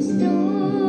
some stories.